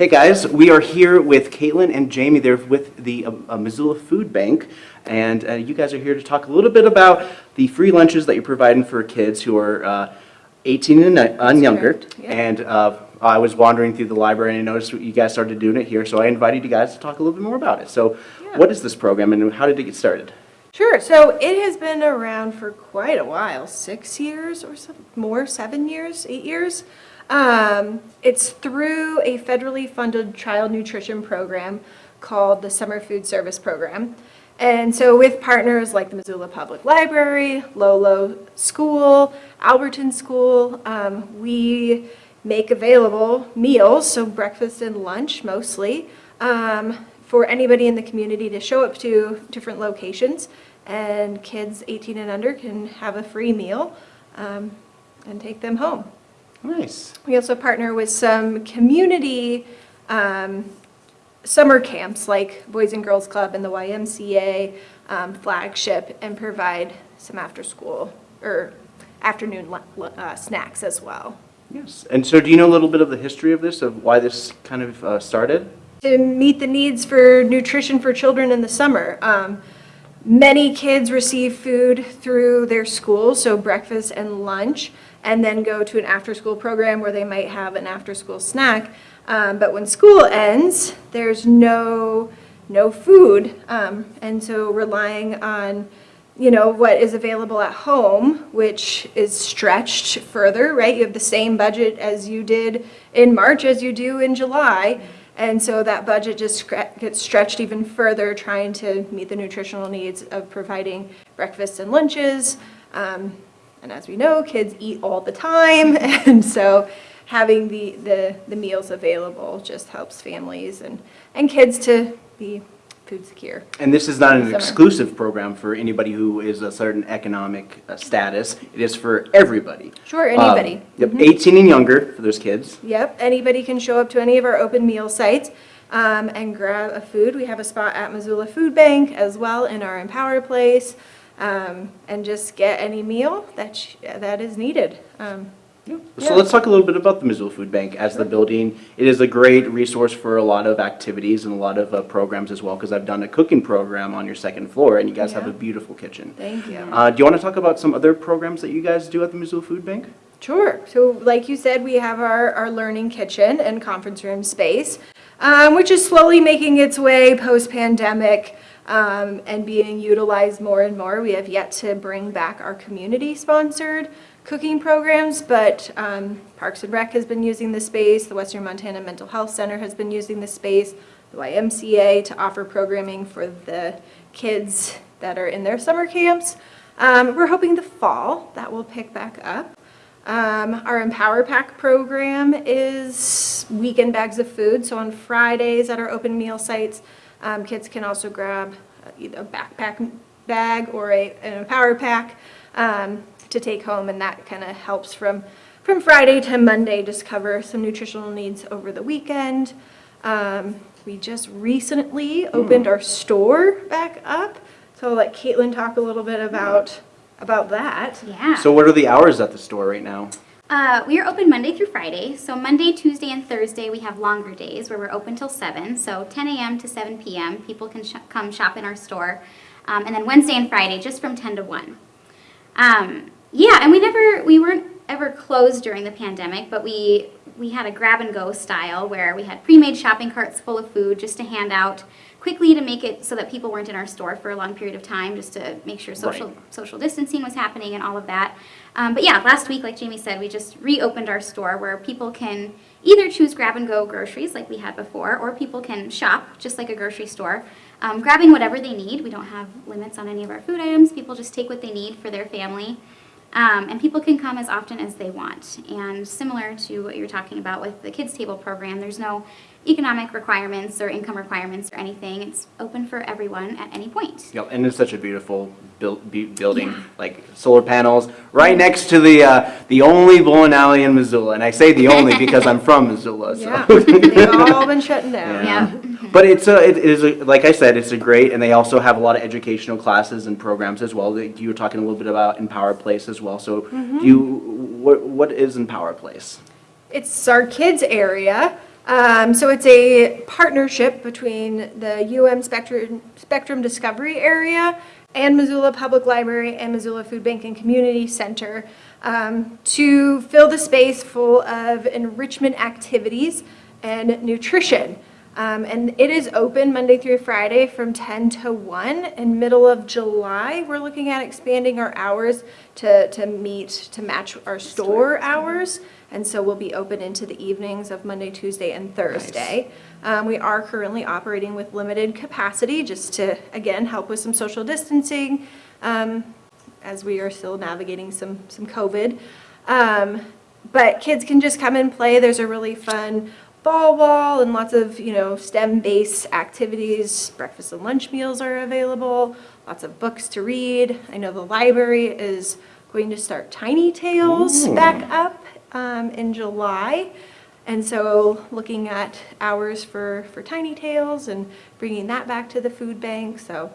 Hey guys, we are here with Caitlin and Jamie. They're with the uh, uh, Missoula Food Bank, and uh, you guys are here to talk a little bit about the free lunches that you're providing for kids who are uh, 18 and, and younger. yeah. And uh, I was wandering through the library and I noticed you guys started doing it here, so I invited you guys to talk a little bit more about it. So, Yeah. what is this program and how did it get started? Sure. So it has been around for quite a while, six years or some more, seven years, eight years. Um, it's through a federally funded child nutrition program called the Summer Food Service Program. And so with partners like the Missoula Public Library, Lolo School, Alberton School, um, we make available meals, so breakfast and lunch mostly, um, for anybody in the community to show up to different locations. And kids 18 and under can have a free meal um, and take them home. Nice. We also partner with some community um, summer camps like Boys and Girls Club and the YMCA um, flagship and provide some after-school or afternoon uh, snacks as well. Yes. And so, do you know a little bit of the history of this, of why this kind of uh, started? to meet the needs for nutrition for children in the summer. Um, many kids receive food through their schools, so breakfast and lunch, and then go to an after-school program where they might have an after-school snack. Um, but when school ends, there's no no food, um, and so relying on you know, what is available at home, which is stretched further, right? You have the same budget as you did in March as you do in July. And so that budget just gets stretched even further, trying to meet the nutritional needs of providing breakfasts and lunches. Um, and as we know, kids eat all the time. And so having the, the, the meals available just helps families and, and kids to be food secure. And this is not an Summer. exclusive program for anybody who is a certain economic uh, status. It is for everybody. Sure, anybody. Um, Yep, 18 and younger for those kids. Yep, anybody can show up to any of our open meal sites um, and grab a food. We have a spot at Missoula Food Bank as well in our Empower Place, um, and just get any meal that, sh- that is needed. Um, So Yeah. let's talk a little bit about the Missoula Food Bank as the building. It is a great resource for a lot of activities and a lot of uh, programs as well, because I've done a cooking program on your second floor, and you guys have a beautiful kitchen. Thank you. Uh, do you want to talk about some other programs that you guys do at the Missoula Food Bank? Sure. So like you said, we have our, our learning kitchen and conference room space, um, which is slowly making its way post-pandemic um, and being utilized more and more. We have yet to bring back our community-sponsored cooking programs, but um, Parks and Rec has been using the space, the Western Montana Mental Health Center has been using the space, the YMCA to offer programming for the kids that are in their summer camps. Um, we're hoping the fall that will pick back up. Um, our Empower Pack program is weekend bags of food. So on Fridays at our open meal sites, um, kids can also grab uh, either a backpack bag or a, an Empower Pack um, to take home, and that kind of helps from from Friday to Monday, just cover some nutritional needs over the weekend. Um, we just recently opened our store back up, so I'll let Caitlin talk a little bit about about that. Yeah. So what are the hours at the store right now? Uh, we are open Monday through Friday. So Monday, Tuesday, and Thursday we have longer days where we're open till 7. So 10 a.m. to 7 p.m. People can sh- come shop in our store. Um, and then Wednesday and Friday just from 10 to 1. Um, yeah, and we never, we weren't ever closed during the pandemic, but we, we had a grab and go style where we had pre-made shopping carts full of food just to hand out quickly to make it so that people weren't in our store for a long period of time, just to make sure social Right. social distancing was happening and all of that. Um, but yeah, last week, like Jamie said, we just reopened our store where people can either choose grab and go groceries like we had before, or people can shop just like a grocery store, um, grabbing whatever they need. We don't have limits on any of our food items. People just take what they need for their family. Um, and people can come as often as they want. And similar to what you're talking about with the Kids Table program, there's no economic requirements or income requirements or anything. It's open for everyone at any point. Yep, and it's such a beautiful build, bu- building, like solar panels, right next to the, uh, the only bowling alley in Missoula. And I say the only because I'm from Missoula, so. Yeah, they've all been shutting down. Yeah. Yeah. But it's a, it is, a- like I said, it's a great, and they also have a lot of educational classes and programs as well. That You were talking a little bit about Empower Place as well, so Mm-hmm. do you, what, what is Empower Place? It's our kids area Um, so it's a partnership between the UM Spectrum, Spectrum Discovery Area and Missoula Public Library and Missoula Food Bank and Community Center um, to fill the space full of enrichment activities and nutrition. Um, and it is open Monday through Friday from 10 to 1. In middle of July, we're looking at expanding our hours to, to meet, to match our store hours. And so we'll be open into the evenings of Monday, Tuesday, and Thursday. Um, we are currently operating with limited capacity just to, again, help with some social distancing um, as we are still navigating some, some COVID. Um, but kids can just come and play. There's a really fun ball wall and lots of, you know, STEM-based activities. Breakfast and lunch meals are available, lots of books to read. I know the library is going to start Tiny Tales Ooh. back up um, in July. And so looking at hours for, for Tiny Tales and bringing that back to the food bank. So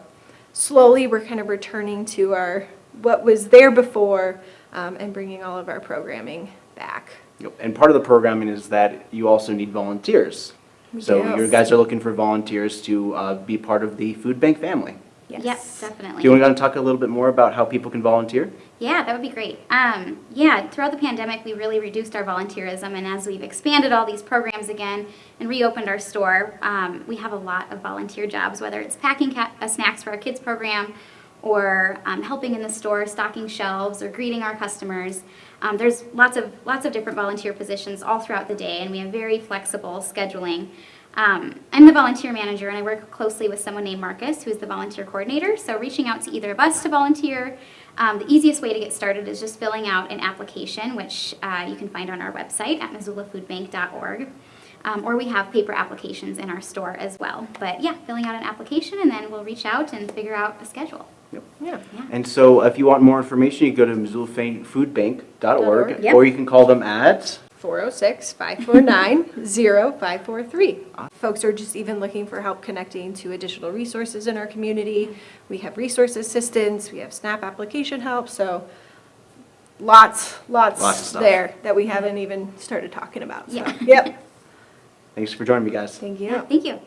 slowly, we're kind of returning to our, what was there before um, and bringing all of our programming back. Yep, And part of the programming is that you also need volunteers. So you guys are looking for volunteers to uh, be part of the food bank family. Yes, Do definitely. Do you want to talk a little bit more about how people can volunteer? Yeah, that would be great. Um, yeah, throughout the pandemic, we really reduced our volunteerism, and as we've expanded all these programs again and reopened our store, um, we have a lot of volunteer jobs, whether it's packing ca- uh, snacks for our kids program, or um, helping in the store, stocking shelves, or greeting our customers. Um, there's lots of lots of different volunteer positions all throughout the day, and we have very flexible scheduling. Um, I'm the volunteer manager, and I work closely with someone named Marcus, who is the volunteer coordinator. So reaching out to either of us to volunteer. Um, the easiest way to get started is just filling out an application, which uh, you can find on our website at missoulafoodbank.org. Um, or we have paper applications in our store as well. But yeah, filling out an application, and then we'll reach out and figure out a schedule. Yep. Yeah. Yeah. And so if you want more information, you go to missoulafoodbank.org, Yep. or you can call them at 406-549-0543. Folks are just even looking for help connecting to additional resources in our community. We have resource assistance, we have SNAP application help, so lots, Lots lots there that we haven't even started talking about. So, Yeah. Yep, Thanks for joining me, guys. thank Yeah, you. thank you.